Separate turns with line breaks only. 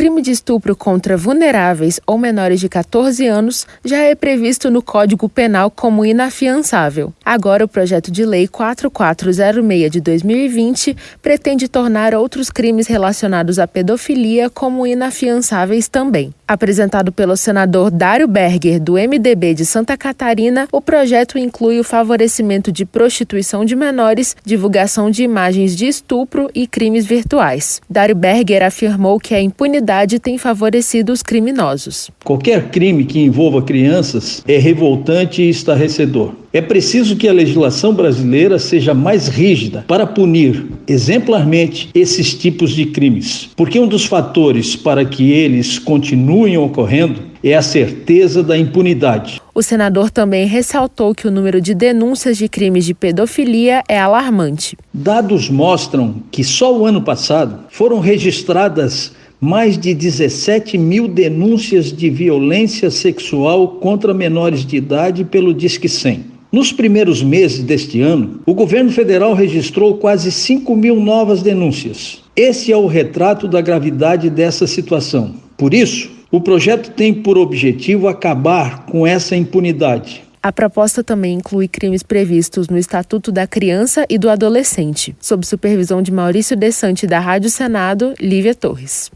crime de estupro contra vulneráveis ou menores de 14 anos já é previsto no Código Penal como inafiançável. Agora, o projeto de lei 4406 de 2020 pretende tornar outros crimes relacionados à pedofilia como inafiançáveis também. Apresentado pelo senador Dário Berger, do MDB de Santa Catarina, o projeto inclui o favorecimento de prostituição de menores, divulgação de imagens de estupro e crimes virtuais. Dário Berger afirmou que a impunidade impunidade tem favorecido os criminosos.
Qualquer crime que envolva crianças é revoltante e estarrecedor. É preciso que a legislação brasileira seja mais rígida para punir exemplarmente esses tipos de crimes, porque um dos fatores para que eles continuem ocorrendo é a certeza da impunidade.
O senador também ressaltou que o número de denúncias de crimes de pedofilia é alarmante.
Dados mostram que só o ano passado foram registradas mais de 17 mil denúncias de violência sexual contra menores de idade pelo Disque 100. Nos primeiros meses deste ano, o governo federal registrou quase 5 mil novas denúncias. Esse é o retrato da gravidade dessa situação. Por isso, o projeto tem por objetivo acabar com essa impunidade.
A proposta também inclui crimes previstos no Estatuto da Criança e do Adolescente, sob supervisão de Maurício Desante da Rádio Senado, Lívia Torres.